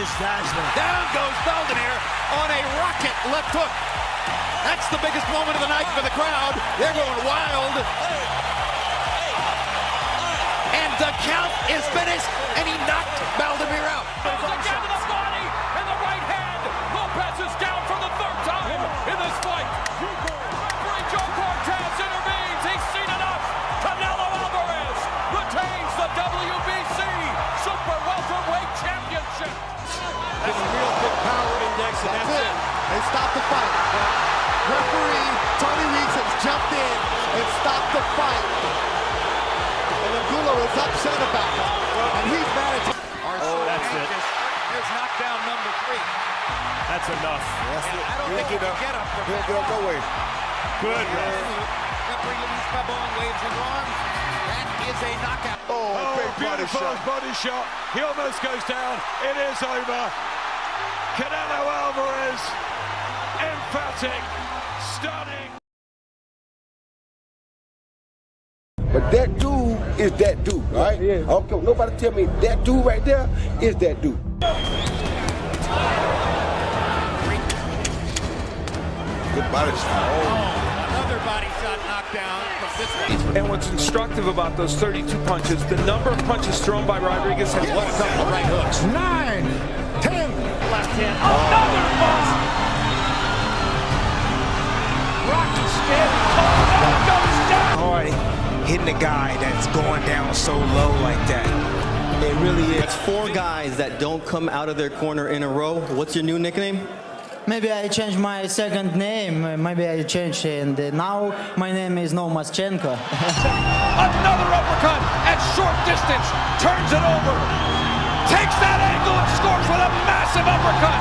Is. Down goes Valdemir on a rocket left hook. That's the biggest moment of the night for the crowd. They're going wild. And the count is finished, and he knocked Valdemir out. Jumped in and stopped the fight. And Angulo is upset about it. And he's mad at Oh, that's it. Here's knockdown number three. That's enough. And I don't think he can get up from He'll that. get up no way. Good, ref. Referee Luis Pabon waves his arm. That is a knockout. Oh, Oh, big body beautiful shot. body shot. He almost goes down. It is over. Canelo Alvarez, emphatic, But that dude is that dude, right? I don't care. Nobody tell me that dude right there is that dude. Good body shot. Oh, another body shot knockdown from this one. And what's instructive about those 32 punches, the number of punches thrown by Rodriguez has left Couple of right hooks. Nine, ten. Left hand. Another bust. Rocky skin. Oh, goes down. hard hitting a guy that's going down so low like that. It really is. It's four guys that don't come out of their corner in a row. What's your new nickname? Maybe I changed my second name. Maybe I changed and now my name is No Maschenko. Another uppercut at short distance. Turns it over. Takes that angle and scores with a massive uppercut.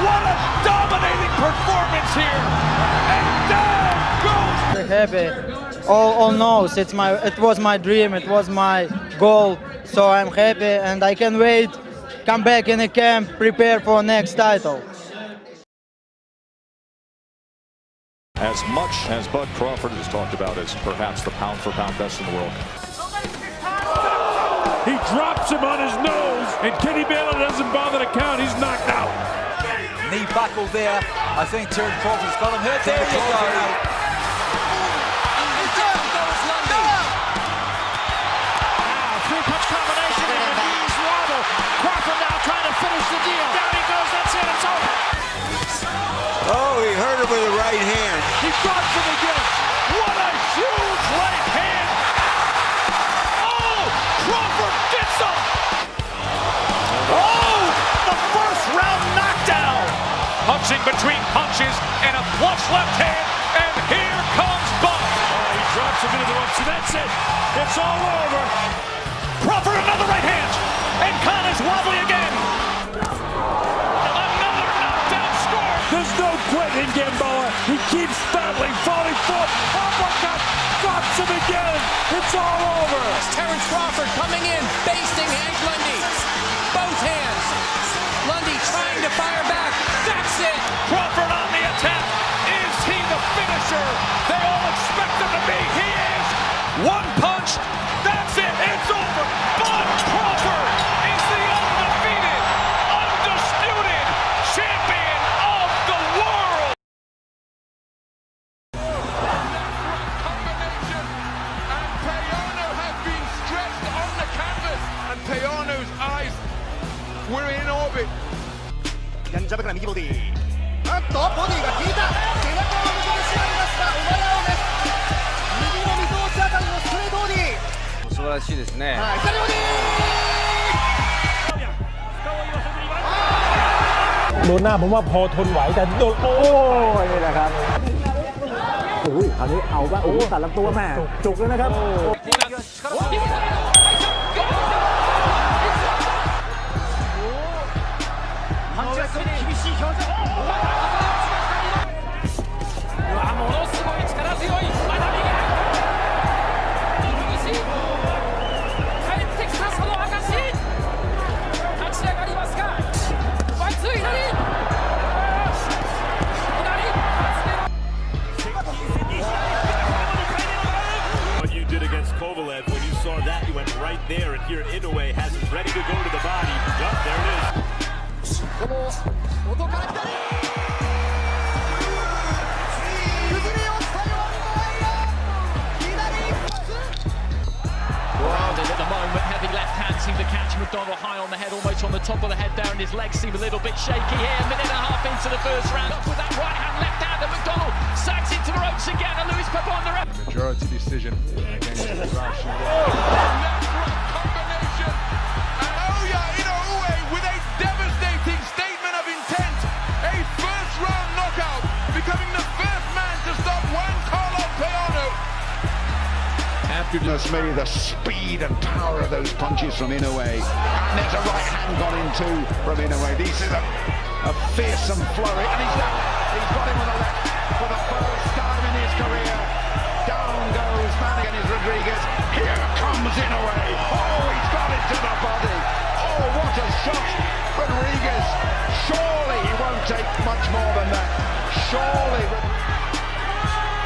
What a dominating performance here. And down happy. All, all knows it's my. It was my dream. It was my goal. So I'm happy and I can wait. Come back in the camp. Prepare for next title. As much as Bud Crawford has talked about as perhaps the pound for pound best in the world. He drops him on his nose, and Kenny Bayless doesn't bother to count. He's knocked out. Knee buckle there. I think Terry Crawford's got him hurt. There you go. Left hand. And here comes Buck. Oh, he drops him into the ropes, and that's it. It's all over. Crawford another right hand. And Khan is wobbly again. Another knockdown score. There's no quit in Gamboa. He keeps battling, falling forward. Uppercut. Drops him again. It's all over. Terrence Crawford coming in, basting Hank Lundy. Both hands. Lundy trying to fire back. That's it. Crawford finisher they all expect him to be. He is one punch. That's it. It's over. Bud Crawford is the undefeated, undisputed champion of the world. Combination, and Payano has been stretched on the canvas, and Payano's eyes were in orbit. ボディが効いた素晴らしいですね。はい左ボディ โดนหน้าผมว่าพอทนไหวแต่โดนโอ้ยนี่แหละครับโอ้ยคราวนี้เอาว่าโอ้ตัดลำตัวแม่จุกแล้วนะครับ into the first round, up with that right hand, left hand, and McDonnell sags into the ropes again, and Luis Pabon the ref. Majority decision against Ibushi. Naoya Inoue with a devastating statement of intent. A first round knockout, becoming the first man to stop Juan Carlos Payano. After just maybe the speed and power of those punches from Inoue. And there's a right hand gone in too from Inoue. This is a, a fearsome flurry. And he's, done, he's got him with a left for the first time in his career. Down goes Manigan Rodriguez. Here comes Inoue. Oh, he's got it to the body. Oh, what a shot. Rodriguez. Surely he won't take much more than that. Surely.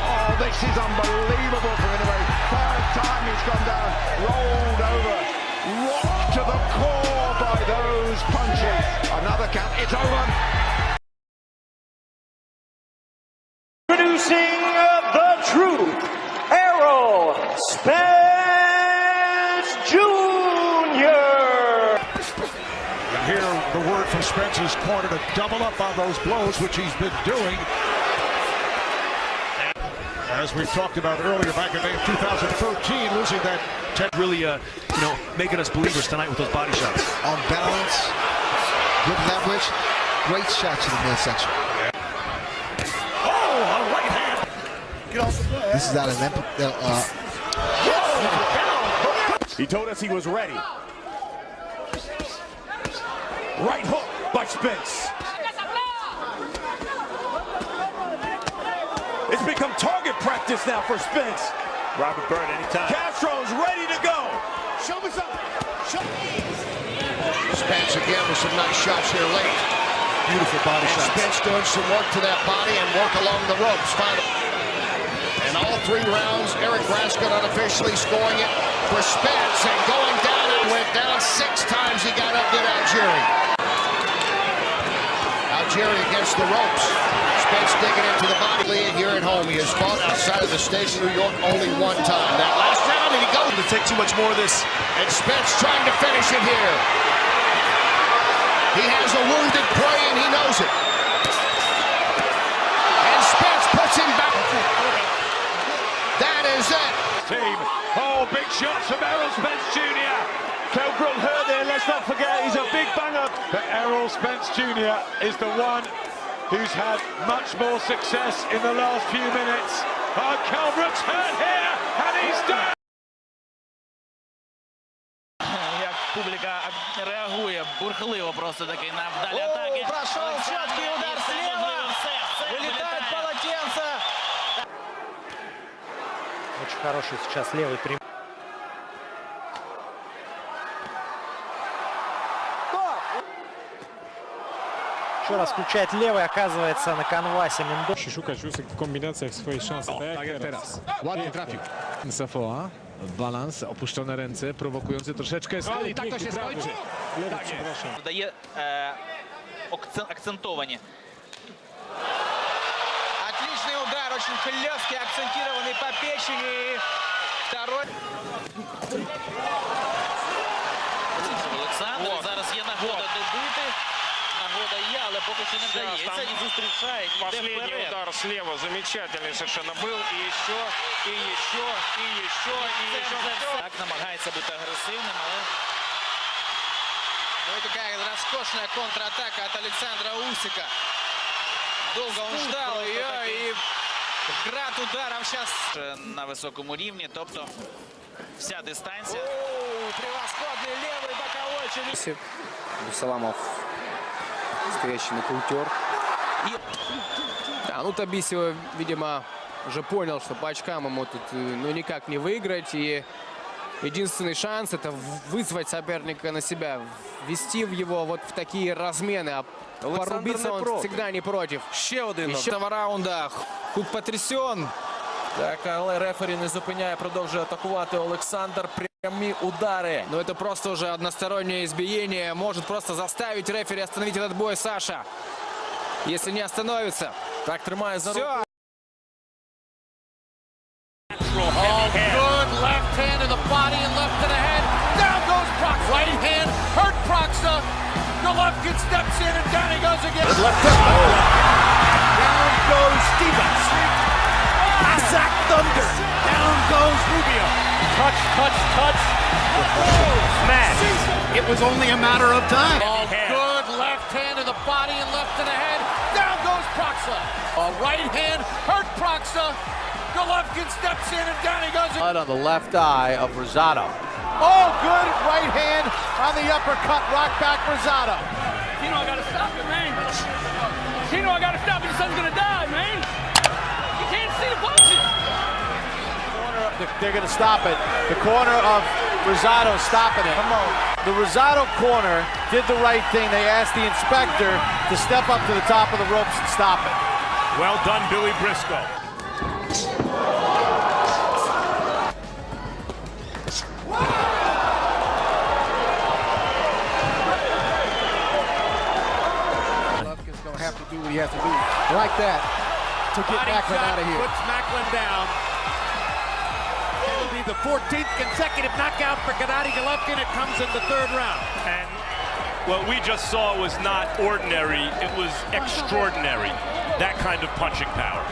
Oh, this is unbelievable for Inoue. Third time he's gone down, rolled over, rocked to the core by those punches. Another count, it's over. Producing the truth, Errol Spence Jr. And here, the word from Spence's corner to double up on those blows, which he's been doing. As we've talked about earlier, back in May of 2013, losing that Ted really, uh, you know, making us believers tonight with those body shots. On balance, good leverage, great shots in the midsection. Oh, a right hand. Get off the This is out of them. Uh, He told us he was ready. Right hook by Spence. It's become target practice now for Spence. Robert Byrd anytime. Castro's ready to go. Show me something. Show me. Spence again with some nice shots here late. Beautiful body and shots. Spence doing some work to that body and work along the ropes. Final. And all three rounds, Eric Raskin unofficially scoring it for Spence and going down and went down six times. He got up, did Algieri. Algieri against the ropes. Spence digging into the body lead here at home. He has fought outside of the state of New York only one time. That last round, and he goes. To take too much more of this. And Spence trying to finish it here. He has a wounded prey, and he knows it. And Spence puts him back. That is it. Team. Oh, big shots from Errol Spence Jr. Kell Brook hurt there. let's not forget, he's a big banger. But Errol Spence Jr. is the one who's had much more success in the last few minutes. Oh, Kell Brook's hurt here, and he's down! Публика реагує, бурхливо просто таки на вдалі атаки. Прошел четкий удар слева. Вылетает полотенце. Очень хороший сейчас левый прямой. Еще раз включает lewый, оказывается на канвасе Мендо. Szukać w kombinacjach swoje szanse. Tak jak teraz. Ładnie trafił. Safoa. Balans, opuszczone ręce, prowokujący troszeczkę. No i tak to się skończy. Tak jest. Дає е, акцен- акцентовані. Отличный удар, очень хлесткий, акцентированный по печени. Второй. Олександр, зараз є нагода добити. Нагода є, але поки що не вдається. І зустрічає, йде Последний вперед. удар слева замечательный совершенно был. И еще, и еще, и еще, и Це еще. вже все. Так намагається бути агресивним, але Ну и такая роскошная контратака от Александра Усика. Долго он ждал ее и град ударов сейчас. е, на високому рівні. Тобто вся дистанція. Превосходный левый боковой челюсть. Саламов настоящий нокаутер. Да, ну Табисева, видимо, уже понял, что по очкам ему тут э, ну, никак не выиграть. И единственный шанс это в- вызвать соперника на себя, ввести в его вот в такие размены. А порубиться не он проти. всегда не против. Ще один. Еще этого раунда. Хук потрясен. Так, але рефері не зупиняє, продовжує атакувати Олександр. удары. Но это просто уже одностороннее избиение. Может просто заставить рефери остановить этот бой Саша. Если не остановится. Так, тримая за руку. Oh, good left hand to the body and left to the head. Down goes Proxy. Right hand hurt Proxa. Golovkin steps in and down he goes again. Left hook. Down goes Stevens. Isaac Thunder. Down goes Rubio. Touch, touch, touch. Smash. It was only a matter of time. Oh, good left hand to the body and left to the head. Down goes Proksa. A right hand hurt Proksa. Golovkin steps in and down he goes. Blood on the left eye of Rosado. Oh, good right hand on the uppercut. Rock back Rosado. Tino, I gotta stop it, man. Tino, I gotta stop it. Your son's gonna die, man. You can't see the punches. They're going to stop it. The corner of Rosado stopping it. Come on. The Rosado corner did the right thing. They asked the inspector to step up to the top of the ropes and stop it. Well done, Billy Briscoe. Golovkin's going to have to do what he has to do like that to get Body Macklin out of here. Puts Macklin down. It'll be the 14th consecutive knockout for Gennady Golovkin. It comes in the third round. And what we just saw was not ordinary, it was extraordinary. That kind of punching power.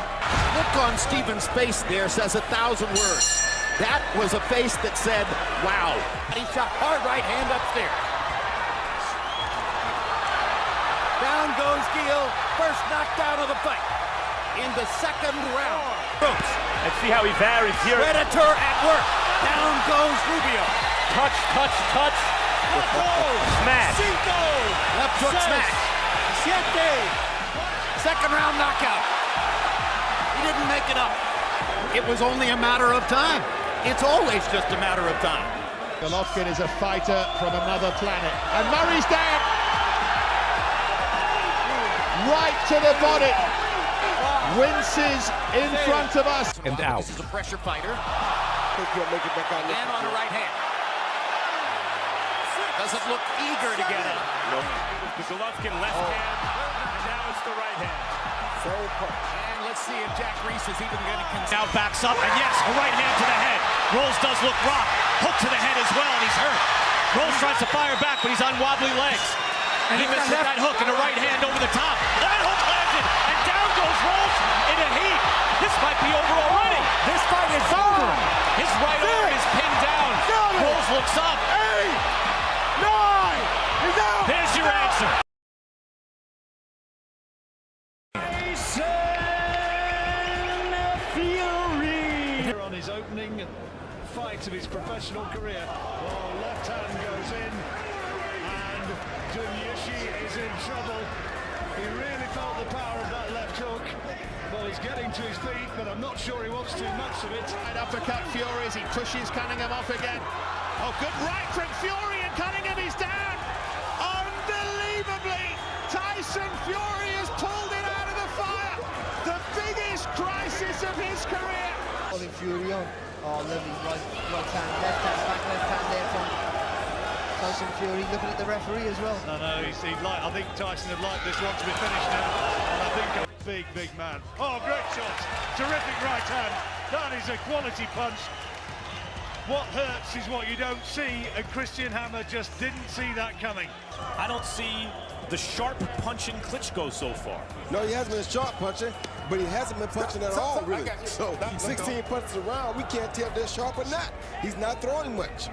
Look on Stevens' face there says a thousand words. That was a face that said, wow. He shot hard right hand upstairs. Down goes Gill, first knockdown of the fight. In the second round. Ropes. And see how he varies here. Predator at work. Down goes Rubio. Touch, touch, touch. Smash. Left hook smash. Siete. Second round knockout. He didn't make it up. It was only a matter of time. It's always just a matter of time. Golovkin is a fighter from another planet. And Murray's down. Right to the body. Winces in front of us. And out. This is a pressure fighter. Think he'll make it back on And on the right hand. Doesn't look eager to get up. The Golovkin left oh. hand, and now it's the right hand. So And let's see if Jack Reese is even going to continue. Now backs up, and yes, a right hand to the head. Rolls does look rock. Hook to the head as well, and he's hurt. Rolls tries to fire back, but he's on wobbly legs. And he misses that hook and a right hand over the top. That hook landed, and down Rolls in a heat. This might be over already. Oh, this fight is over. His right arm is pinned down. Rolls looks up. Eight. Nine. He's out. There's your answer. Fury! On his opening fight of his professional career. Oh, left hand goes in, and Gyöngyösi is in trouble. He really felt getting to his feet, but I'm not sure he wants too much of it. Right uppercut Fury as he pushes Cunningham off again. Oh, good right from Fury, and Cunningham is down. Unbelievably, Tyson Fury has pulled it out of the fire. The biggest crisis of his career. Holding Fury on. Oh, lovely right, right hand, left hand, back left hand there from Tyson Fury. Looking at the referee as well. No, no, he's, he'd like, I think Tyson would like this one to be finished now. And I think a big, big man. Oh, great shot. Terrific right hand. That is a quality punch. What hurts is what you don't see, and Christian Hammer just didn't see that coming. I don't see the sharp punching Klitschko so far. No, he hasn't been a sharp punching, but he hasn't been punching at all, really. So 16 punches around, we can't tell if they're sharp or not. He's not throwing much.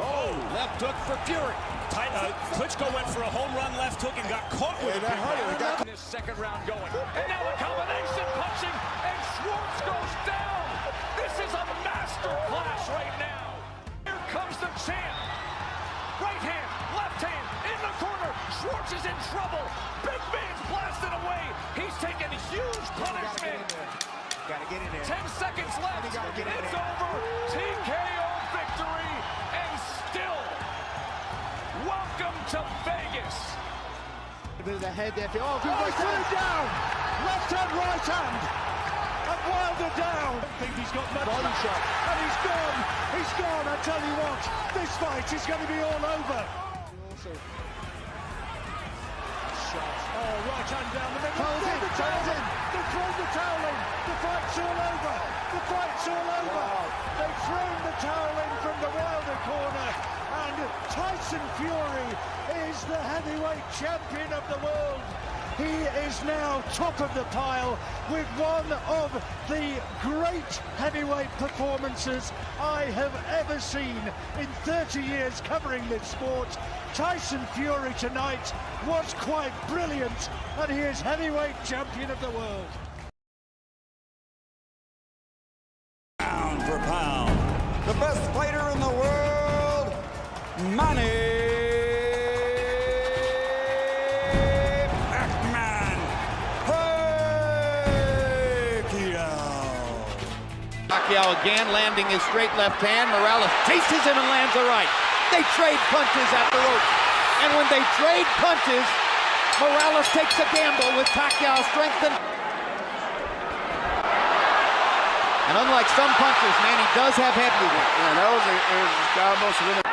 Oh, left hook for Fury. Tight, uh, Klitschko went for a home run left hook and got caught with And it. that hurt. It got This second round going. And now a combination punching, and Schwarz goes down. This is a master class right now. Here comes the champ. Right hand, left hand, in the corner. Schwarz is in trouble. Big man's blasting away. He's taking huge punishment. Got to get in there. Ten seconds left. Gotta get in there. A the head there. Oh, good Oh, right he's hand. down. Left hand, right hand. At Wilder down. I think he's got much Body shot. And he's gone. He's gone. I tell you what, this fight is going to be all over. Oh, right hand down the middle. Towels Throw in, the towel in. They throw the towel in. The fight's all over. The fight's all over. They've thrown the towel in from the Wilder corner. And Tyson Fury is the heavyweight champion of the world. He is now top of the pile with one of the great heavyweight performances I have ever seen in 30 years covering this sport. Tyson Fury tonight was quite brilliant, and he is heavyweight champion of the world. Again landing his straight left hand. Morales chases him and lands a right. They trade punches at the rope. And when they trade punches, Morales takes a gamble with Pacquiao's strength and... And unlike some punchers, Manny does have head movement. Yeah, that was, a, it was almost really...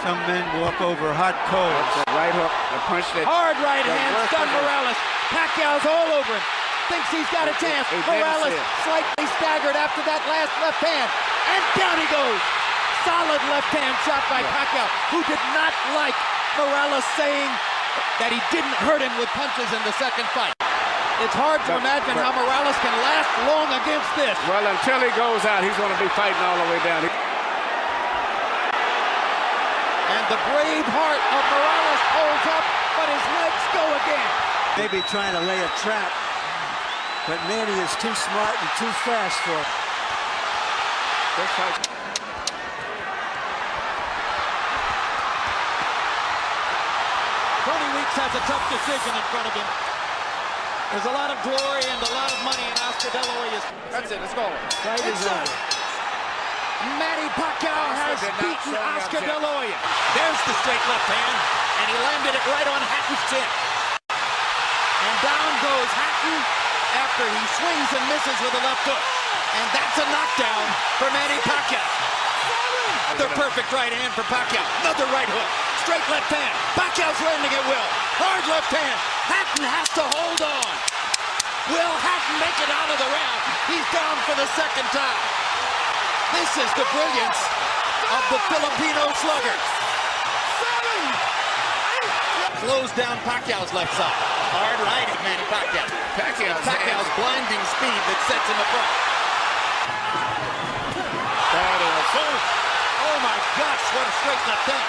Some men walk over hot coals. Right hook, the punch that... Hard right that hand, worked stun on him. Morales. Pacquiao's all over him. Thinks he's got a chance. He didn't Morales slightly staggered after that last left hand. And down he goes. Solid left hand shot by Pacquiao, who did not like Morales saying that he didn't hurt him with punches in the second fight. It's hard to But- imagine but- how Morales can last long against this. Well, until he goes out, he's going to be fighting all the way down. And the brave heart of Morales holds up, but his legs go again. Maybe trying to lay a trap, but Manny is too smart and too fast for it. This. Tony Weeks has a tough decision in front of him. There's a lot of glory and a lot of money in Oscar De La Hoya's. That's it, let's go. Fight is It's over. Manny Pacquiao has beaten Oscar up De. La Hoya. There's the straight left hand, and he landed it right on Hatton's chin. And down goes Hatton after he swings and misses with a left hook. And that's a knockdown for Manny Pacquiao. The perfect right hand for Pacquiao. Another right hook. Straight left hand. Pacquiao's landing at will. Hard left hand. Hatton has to hold on. Will Hatton make it out of the round? He's down for the second time. This is the brilliance of the Filipino slugger. Close down Pacquiao's left side. Hard right at Manny Pacquiao. Pacquiao's Pacquiao's blinding speed that sets him apart. That is. Oh my gosh, what a straight left hand.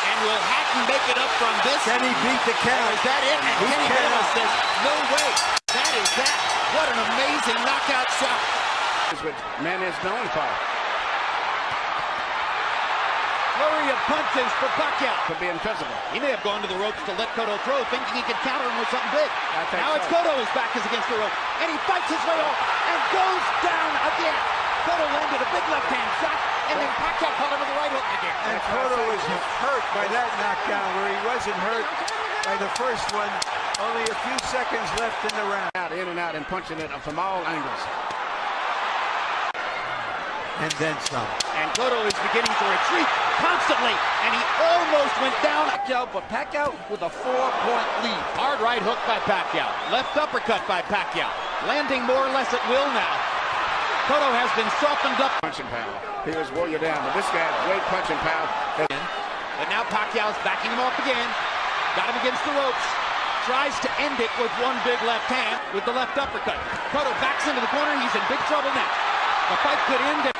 And will Hatton make it up from this? Can he beat the count? Is that it? And He Kenny cannot. Says, no way. That is that. What an amazing knockout shot. Is what man is known for. Flurry of punches for Pacquiao. To be invisible. He may have gone to the ropes to let Cotto throw, thinking he could counter him with something big. I think Now it's so. Cotto, his back is against the rope, and he fights his way off and goes down again. Cotto landed a big left hand shot, and then Pacquiao caught him with a right hook again. And Cotto was hurt by that knockdown where he wasn't hurt by the first one. Only a few seconds left in the round. Out, in and out, and punching it from all angles. And then some. And Cotto is beginning to retreat constantly, and he almost went down. Pacquiao, but Pacquiao with a four-point lead. Hard right hook by Pacquiao. Left uppercut by Pacquiao. Landing more or less at will now. Cotto has been softened up. Punching power. He was wore you down, but this guy's great punching power. But now Pacquiao's backing him off again. Got him against the ropes. Tries to end it with one big left hand with the left uppercut. Cotto backs into the corner. He's in big trouble now. The fight could end.